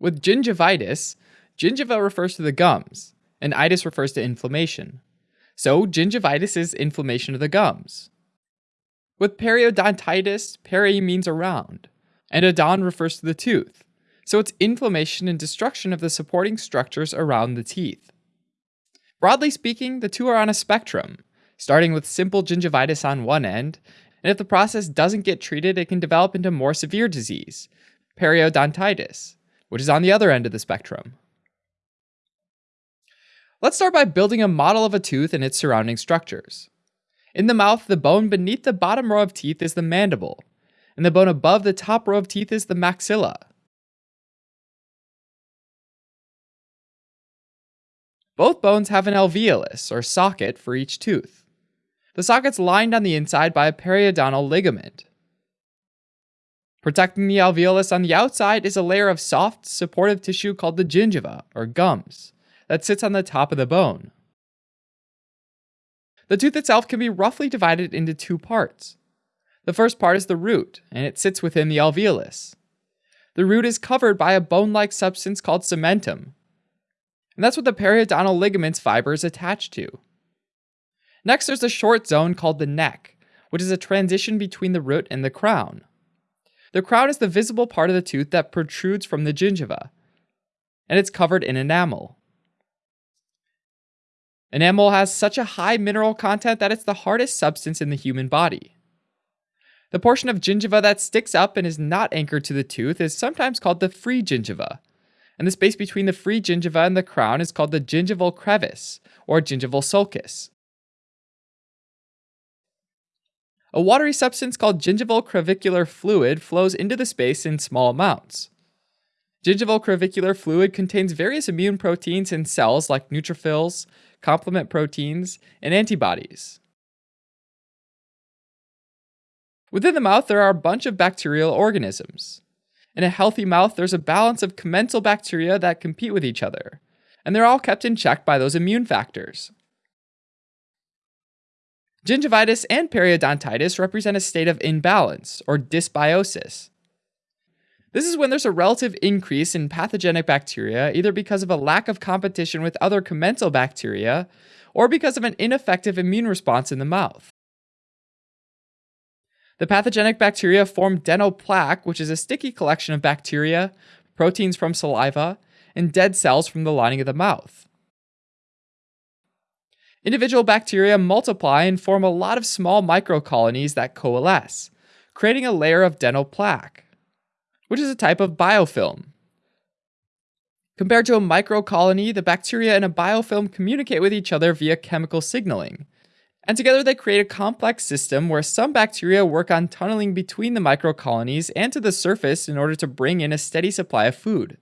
With gingivitis, gingiva refers to the gums, and itis refers to inflammation. So, gingivitis is inflammation of the gums. With periodontitis, peri means around, and odon refers to the tooth, so it's inflammation and destruction of the supporting structures around the teeth. Broadly speaking, the two are on a spectrum, starting with simple gingivitis on one end, and if the process doesn't get treated, it can develop into more severe disease, periodontitis, which is on the other end of the spectrum. Let's start by building a model of a tooth and its surrounding structures. In the mouth, the bone beneath the bottom row of teeth is the mandible, and the bone above the top row of teeth is the maxilla. Both bones have an alveolus, or socket, for each tooth. The socket's lined on the inside by a periodontal ligament. Protecting the alveolus on the outside is a layer of soft, supportive tissue called the gingiva, or gums, that sits on the top of the bone. The tooth itself can be roughly divided into two parts. The first part is the root, and it sits within the alveolus. The root is covered by a bone like substance called cementum, and that's what the periodontal ligament's fiber is attached to. Next, there's a short zone called the neck, which is a transition between the root and the crown. The crown is the visible part of the tooth that protrudes from the gingiva, and it's covered in enamel. Enamel has such a high mineral content that it's the hardest substance in the human body. The portion of gingiva that sticks up and is not anchored to the tooth is sometimes called the free gingiva, and the space between the free gingiva and the crown is called the gingival crevice or gingival sulcus. A watery substance called gingival crevicular fluid flows into the space in small amounts. Gingival crevicular fluid contains various immune proteins in cells like neutrophils, complement proteins, and antibodies. Within the mouth, there are a bunch of bacterial organisms. In a healthy mouth, there's a balance of commensal bacteria that compete with each other, and they're all kept in check by those immune factors. Gingivitis and periodontitis represent a state of imbalance, or dysbiosis. This is when there's a relative increase in pathogenic bacteria, either because of a lack of competition with other commensal bacteria, or because of an ineffective immune response in the mouth. The pathogenic bacteria form dental plaque, which is a sticky collection of bacteria, proteins from saliva, and dead cells from the lining of the mouth. Individual bacteria multiply and form a lot of small microcolonies that coalesce, creating a layer of dental plaque which is a type of biofilm. Compared to a microcolony, the bacteria in a biofilm communicate with each other via chemical signaling. And together they create a complex system where some bacteria work on tunneling between the microcolonies and to the surface in order to bring in a steady supply of food.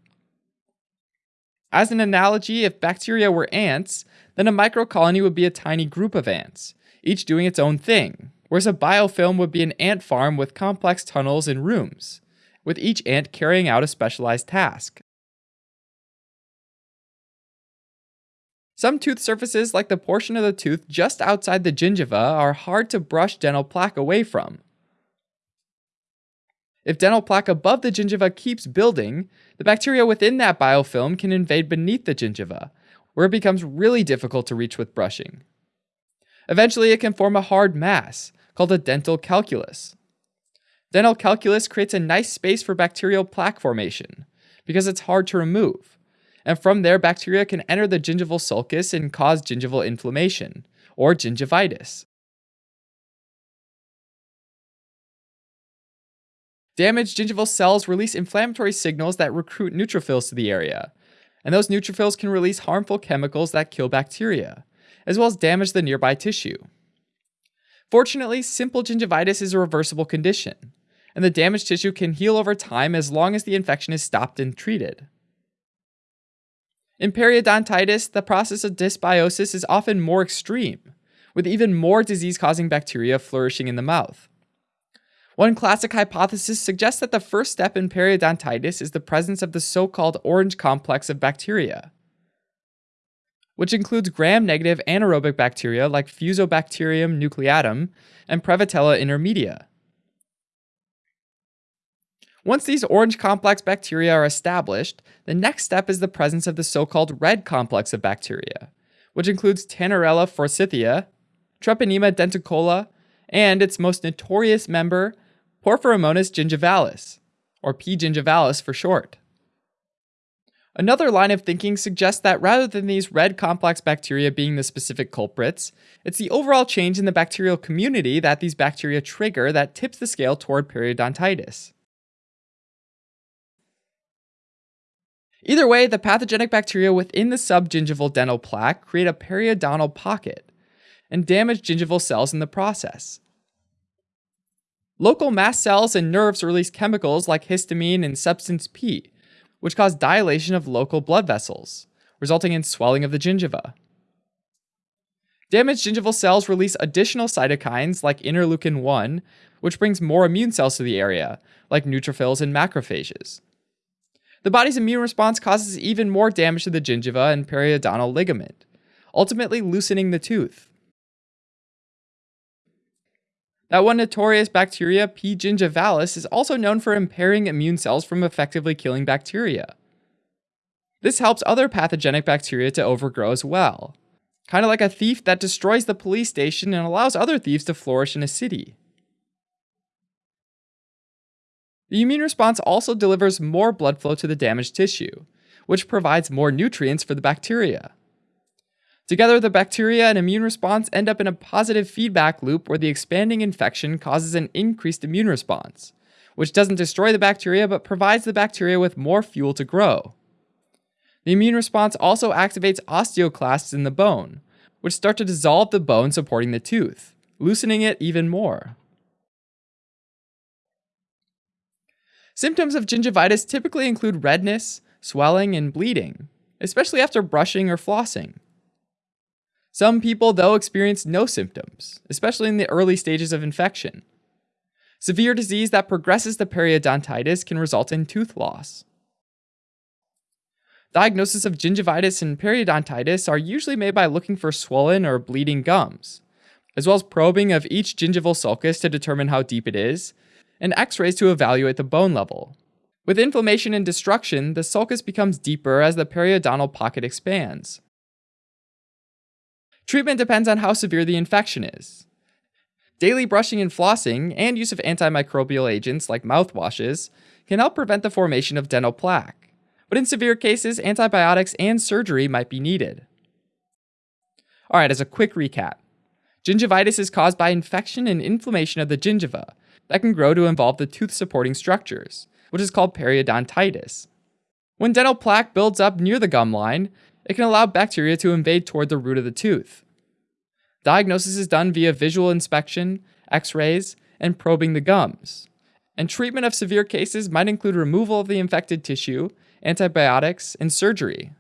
As an analogy, if bacteria were ants, then a microcolony would be a tiny group of ants, each doing its own thing, whereas a biofilm would be an ant farm with complex tunnels and rooms with each ant carrying out a specialized task. Some tooth surfaces, like the portion of the tooth just outside the gingiva, are hard to brush dental plaque away from. If dental plaque above the gingiva keeps building, the bacteria within that biofilm can invade beneath the gingiva, where it becomes really difficult to reach with brushing. Eventually, it can form a hard mass, called a dental calculus. Dental calculus creates a nice space for bacterial plaque formation because it's hard to remove. And from there, bacteria can enter the gingival sulcus and cause gingival inflammation or gingivitis. Damaged gingival cells release inflammatory signals that recruit neutrophils to the area, and those neutrophils can release harmful chemicals that kill bacteria, as well as damage the nearby tissue. Fortunately, simple gingivitis is a reversible condition, and the damaged tissue can heal over time as long as the infection is stopped and treated. In periodontitis, the process of dysbiosis is often more extreme, with even more disease causing bacteria flourishing in the mouth. One classic hypothesis suggests that the first step in periodontitis is the presence of the so called orange complex of bacteria, which includes gram negative anaerobic bacteria like Fusobacterium nucleatum and Prevotella intermedia. Once these orange complex bacteria are established, the next step is the presence of the so called red complex of bacteria, which includes Tannerella forsythia, Treponema denticola, and its most notorious member, Porphyromonas gingivalis, or P. gingivalis for short. Another line of thinking suggests that rather than these red complex bacteria being the specific culprits, it's the overall change in the bacterial community that these bacteria trigger that tips the scale toward periodontitis. Either way, the pathogenic bacteria within the subgingival dental plaque create a periodontal pocket and damage gingival cells in the process. Local mast cells and nerves release chemicals like histamine and substance P, which cause dilation of local blood vessels, resulting in swelling of the gingiva. Damaged gingival cells release additional cytokines like interleukin 1, which brings more immune cells to the area, like neutrophils and macrophages. The body's immune response causes even more damage to the gingiva and periodontal ligament, ultimately loosening the tooth. That one notorious bacteria, P. gingivalis, is also known for impairing immune cells from effectively killing bacteria. This helps other pathogenic bacteria to overgrow as well, kind of like a thief that destroys the police station and allows other thieves to flourish in a city. The immune response also delivers more blood flow to the damaged tissue, which provides more nutrients for the bacteria. Together, the bacteria and immune response end up in a positive feedback loop where the expanding infection causes an increased immune response, which doesn't destroy the bacteria but provides the bacteria with more fuel to grow. The immune response also activates osteoclasts in the bone, which start to dissolve the bone supporting the tooth, loosening it even more. Symptoms of gingivitis typically include redness, swelling, and bleeding, especially after brushing or flossing. Some people, though, experience no symptoms, especially in the early stages of infection. Severe disease that progresses to periodontitis can result in tooth loss. Diagnosis of gingivitis and periodontitis are usually made by looking for swollen or bleeding gums, as well as probing of each gingival sulcus to determine how deep it is, and x rays to evaluate the bone level. With inflammation and destruction, the sulcus becomes deeper as the periodontal pocket expands. Treatment depends on how severe the infection is. Daily brushing and flossing, and use of antimicrobial agents like mouthwashes, can help prevent the formation of dental plaque. But in severe cases, antibiotics and surgery might be needed. Alright, as a quick recap gingivitis is caused by infection and inflammation of the gingiva that can grow to involve the tooth supporting structures, which is called periodontitis. When dental plaque builds up near the gum line, it can allow bacteria to invade toward the root of the tooth. Diagnosis is done via visual inspection, x rays, and probing the gums. And treatment of severe cases might include removal of the infected tissue, antibiotics, and surgery.